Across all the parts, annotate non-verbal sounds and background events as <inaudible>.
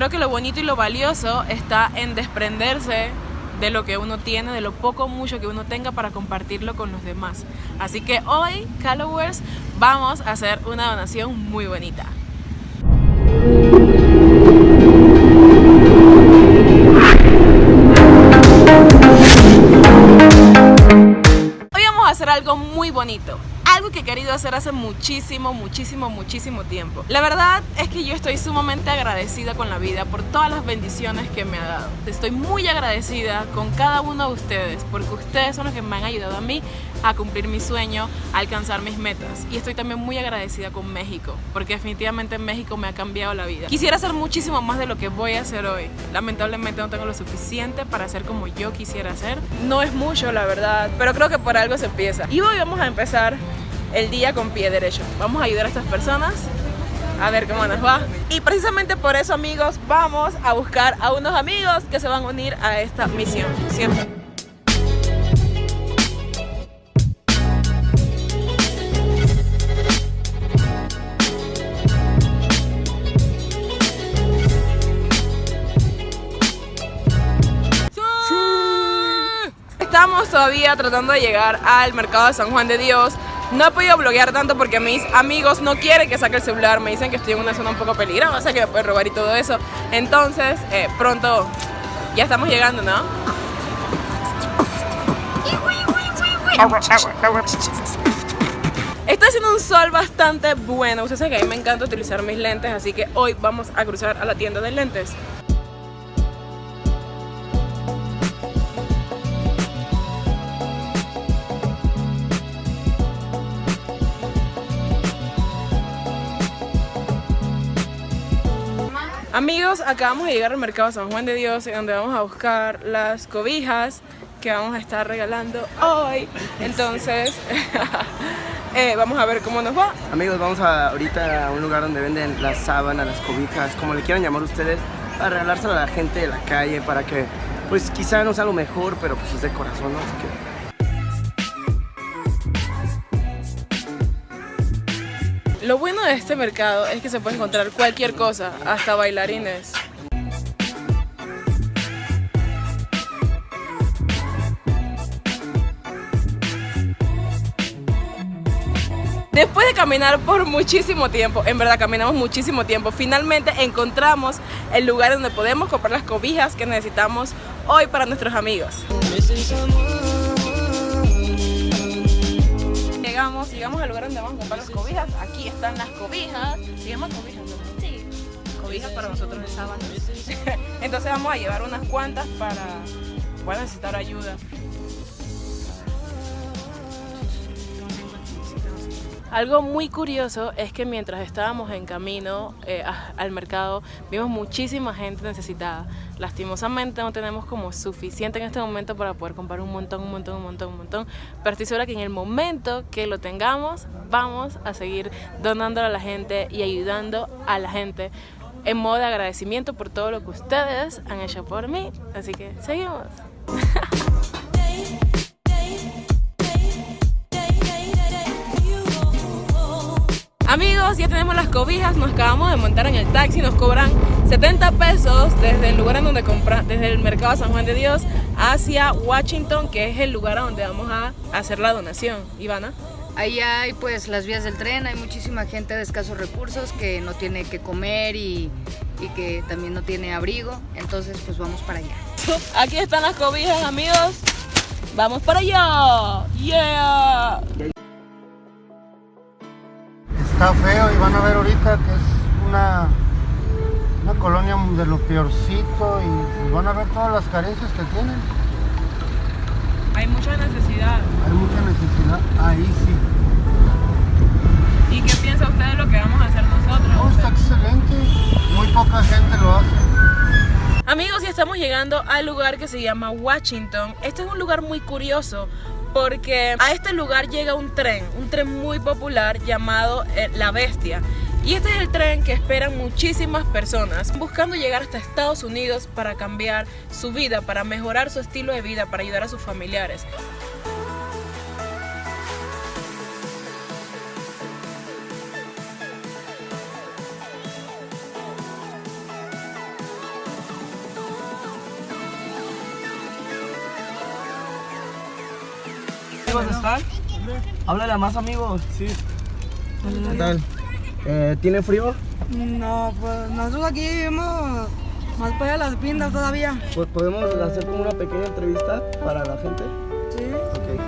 Creo que lo bonito y lo valioso está en desprenderse de lo que uno tiene, de lo poco o mucho que uno tenga para compartirlo con los demás. Así que hoy, Callowers, vamos a hacer una donación muy bonita. Hoy vamos a hacer algo muy bonito algo que he querido hacer hace muchísimo, muchísimo, muchísimo tiempo. La verdad es que yo estoy sumamente agradecida con la vida por todas las bendiciones que me ha dado. Estoy muy agradecida con cada uno de ustedes porque ustedes son los que me han ayudado a mí a cumplir mi sueño, a alcanzar mis metas. Y estoy también muy agradecida con México porque definitivamente México me ha cambiado la vida. Quisiera hacer muchísimo más de lo que voy a hacer hoy. Lamentablemente no tengo lo suficiente para hacer como yo quisiera hacer. No es mucho, la verdad, pero creo que por algo se empieza. Y hoy vamos a empezar el día con pie derecho. Vamos a ayudar a estas personas a ver cómo nos va. Y precisamente por eso, amigos, vamos a buscar a unos amigos que se van a unir a esta misión. ¿cierto? Estamos todavía tratando de llegar al mercado de San Juan de Dios no he podido bloguear tanto porque mis amigos no quieren que saque el celular, me dicen que estoy en una zona un poco peligrosa, que me pueden robar y todo eso. Entonces, eh, pronto ya estamos llegando, ¿no? Está haciendo un sol bastante bueno. Ustedes saben que a mí me encanta utilizar mis lentes, así que hoy vamos a cruzar a la tienda de lentes. Amigos, acabamos de llegar al mercado San Juan de Dios donde vamos a buscar las cobijas que vamos a estar regalando hoy. Entonces, <laughs> eh, vamos a ver cómo nos va. Amigos, vamos a, ahorita a un lugar donde venden las sábanas, las cobijas, como le quieran llamar ustedes, para regalárselo a la gente de la calle, para que, pues quizá no sea lo mejor, pero pues es de corazón, ¿no? Así que Lo bueno de este mercado es que se puede encontrar cualquier cosa, hasta bailarines. Después de caminar por muchísimo tiempo, en verdad caminamos muchísimo tiempo, finalmente encontramos el lugar donde podemos comprar las cobijas que necesitamos hoy para nuestros amigos llegamos, al lugar donde vamos a comprar las cobijas. Aquí están las cobijas. ¿Se llaman cobijas? Sí. Cobijas para nosotros de sábado. <laughs> Entonces vamos a llevar unas cuantas para puedan necesitar ayuda. Algo muy curioso es que mientras estábamos en camino eh, al mercado vimos muchísima gente necesitada. Lastimosamente no tenemos como suficiente en este momento para poder comprar un montón, un montón, un montón, un montón. Pero estoy segura que en el momento que lo tengamos vamos a seguir donando a la gente y ayudando a la gente en modo de agradecimiento por todo lo que ustedes han hecho por mí. Así que seguimos. <laughs> Ya tenemos las cobijas, nos acabamos de montar en el taxi, nos cobran 70 pesos desde el lugar en donde compra, desde el mercado San Juan de Dios hacia Washington, que es el lugar a donde vamos a hacer la donación. Ivana. Ahí hay pues las vías del tren, hay muchísima gente de escasos recursos que no tiene que comer y, y que también no tiene abrigo, entonces pues vamos para allá. <laughs> Aquí están las cobijas amigos, vamos para allá, yeah está feo y van a ver ahorita que es una, una colonia de lo peorcito y, van a ver todas las carencias que tienen. Hay mucha necesidad. Hay mucha necesidad, ahí sí. ¿Y qué piensa usted de lo que vamos a hacer nosotros? está excelente, muy poca gente lo hace. Amigos, ya estamos llegando al lugar que se llama Washington. Este es un lugar muy curioso porque a este lugar llega un tren, un tren muy popular llamado eh, La Bestia. Y este es el tren que esperan muchísimas personas buscando llegar hasta Estados Unidos para cambiar su vida, para mejorar su estilo de vida, para ayudar a sus familiares. Amigos están? Háblale a más amigos. Sí. ¿Qué tal? Eh, ¿Tiene frío? No, pues nosotros aquí vivimos más para allá de las pintas todavía. Pues podemos hacer como una pequeña entrevista para la gente. Sí. Ok.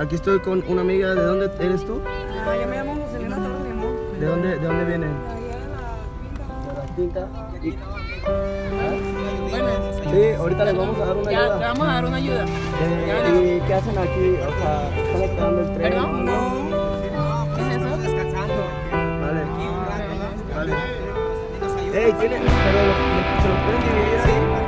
Aquí estoy con una amiga. ¿De dónde eres tú? Ah, yo me llamo Joselina Torres Limón. ¿De dónde, de dónde vienen? Allá de las pintas. De las pintas. Sí, ahorita les vamos a dar una Ya, ayuda. te vamos a dar una ayuda. Eh, ¿Y qué hacen aquí? O sea, ¿están esperando el tren? ¿Perdón? o algo? ¿Qué es eso? Vale. Vale. Ey, ¿tiene? Pero ¿se lo pueden dividir ahí?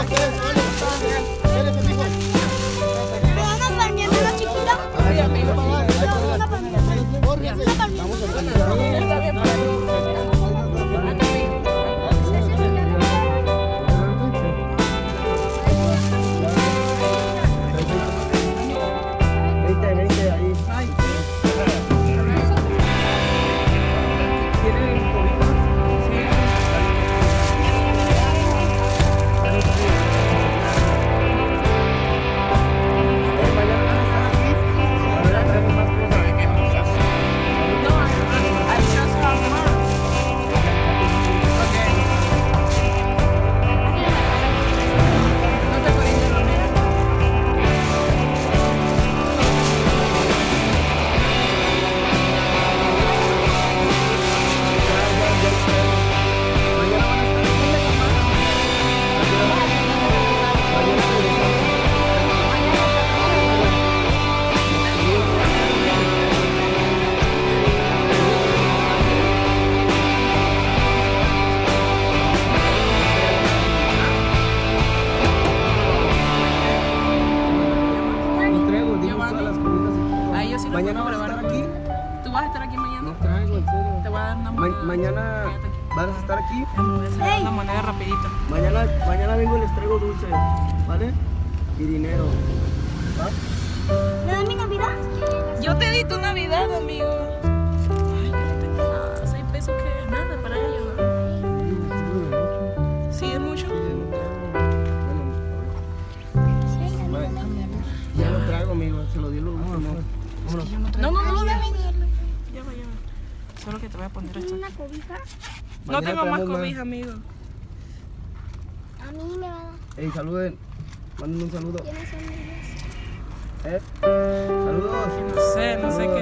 Voy. Dar una Ma- moneda. mañana vas a estar aquí. Te voy a hacer una moneda rapidito. Mañana, mañana vengo y les traigo dulces, ¿vale? Y dinero. ¿Va? ¿Me dan mi Navidad? Yo te di tu Navidad, amigo. Ay, que no tengo nada. Seis pesos que es nada para ellos. ¿Sí es mucho? Ya lo traigo, amigo. Se lo di lo último. No, no, no, no. Solo que te voy a poner esto. ¿Una cobija? No Mañana tengo más cobija, amigo. A mí me va a dar. Ey, saluden. Manden un saludo. ¿Quiénes son ellos? ¿Eh? Saludos. No sé, no sé qué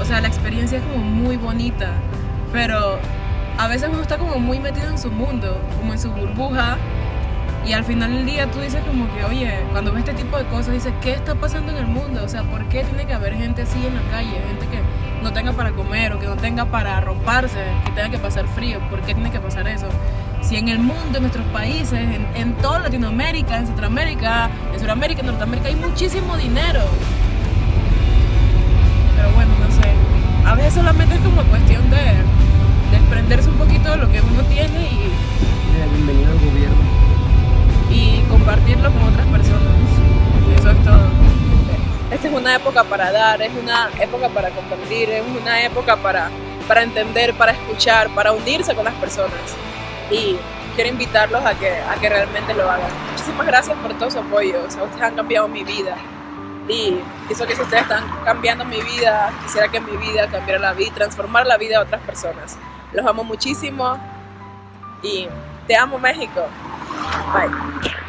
O sea, la experiencia es como muy bonita, pero a veces uno está como muy metido en su mundo, como en su burbuja, y al final del día tú dices como que, oye, cuando ves este tipo de cosas, dices, ¿qué está pasando en el mundo? O sea, ¿por qué tiene que haber gente así en la calle? Gente que no tenga para comer o que no tenga para romperse, que tenga que pasar frío. ¿Por qué tiene que pasar eso? Si en el mundo, en nuestros países, en, en toda Latinoamérica, en Centroamérica, en Sudamérica, en Norteamérica, hay muchísimo dinero. A veces solamente es como cuestión de desprenderse un poquito de lo que uno tiene y, Bienvenido al gobierno. y compartirlo con otras personas. Y eso es todo. Esta es una época para dar, es una época para compartir, es una época para, para entender, para escuchar, para unirse con las personas. Y quiero invitarlos a que, a que realmente lo hagan. Muchísimas gracias por todo su apoyo. O sea, ustedes han cambiado mi vida. Y eso que ustedes están cambiando mi vida, quisiera que mi vida cambiara la vida y transformar la vida de otras personas. Los amo muchísimo y te amo México. Bye.